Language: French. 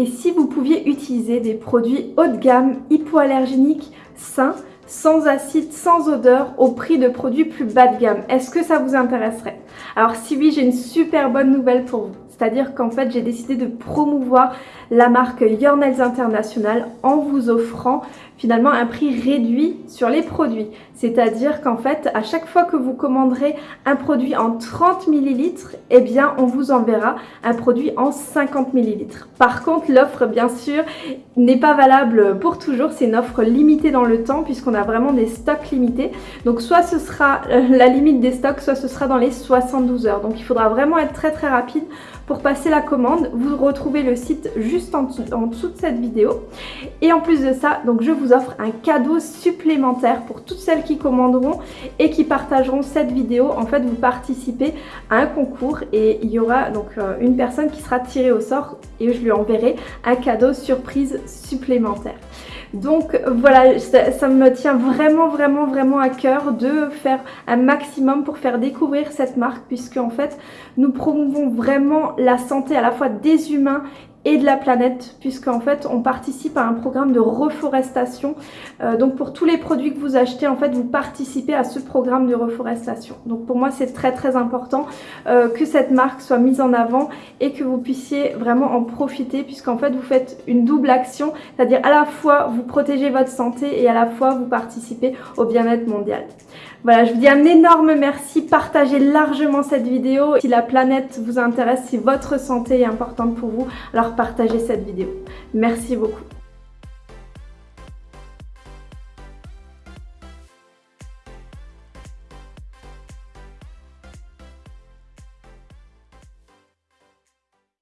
Et si vous pouviez utiliser des produits haut de gamme, hypoallergéniques, sains, sans acide, sans odeur, au prix de produits plus bas de gamme. Est-ce que ça vous intéresserait? Alors si oui, j'ai une super bonne nouvelle pour vous. C'est-à-dire qu'en fait, j'ai décidé de promouvoir la marque Your International en vous offrant finalement un prix réduit sur les produits. C'est-à-dire qu'en fait, à chaque fois que vous commanderez un produit en 30 ml, eh bien, on vous enverra un produit en 50 ml. Par contre, l'offre, bien sûr, n'est pas valable pour toujours. C'est une offre limitée dans le temps puisqu'on a vraiment des stocks limités. Donc, soit ce sera la limite des stocks, soit ce sera dans les 72 heures. Donc, il faudra vraiment être très très rapide pour passer la commande. Vous retrouvez le site juste en dessous, en dessous de cette vidéo. Et en plus de ça, donc je vous offre un cadeau supplémentaire pour toutes celles qui commanderont et qui partageront cette vidéo. En fait, vous participez à un concours et il y aura donc euh, une personne qui sera tirée au sort et je lui enverrai un cadeau surprise supplémentaire. Donc voilà, ça, me tient vraiment, vraiment, vraiment à cœur de faire un maximum pour faire découvrir cette marque puisque en fait, nous promouvons vraiment la santé à la fois des humains et de la planète puisqu'en fait on participe à un programme de reforestation. Euh, donc pour tous les produits que vous achetez en fait vous participez à ce programme de reforestation. Donc pour moi c'est très très important euh, que cette marque soit mise en avant et que vous puissiez vraiment en profiter puisqu'en fait vous faites une double action c'est à dire à la fois vous protégez votre santé et à la fois vous participez au bien-être mondial voilà, je vous dis un énorme merci, partagez largement cette vidéo. Si la planète vous intéresse, si votre santé est importante pour vous, alors partagez cette vidéo. Merci beaucoup.